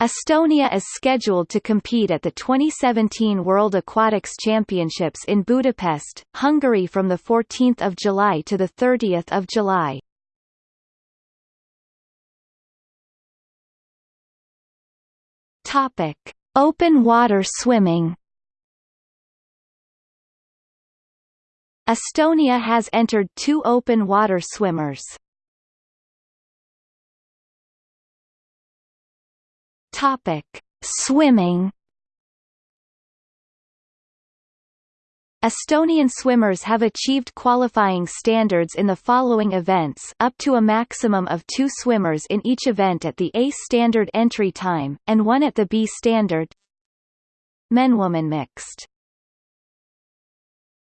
Estonia is scheduled to compete at the 2017 World Aquatics Championships in Budapest, Hungary from 14 July to 30 July. Topic. Open water swimming Estonia has entered two open water swimmers. Topic: Swimming. Estonian swimmers have achieved qualifying standards in the following events up to a maximum of two swimmers in each event at the A standard entry time, and one at the B standard Men-woman mixed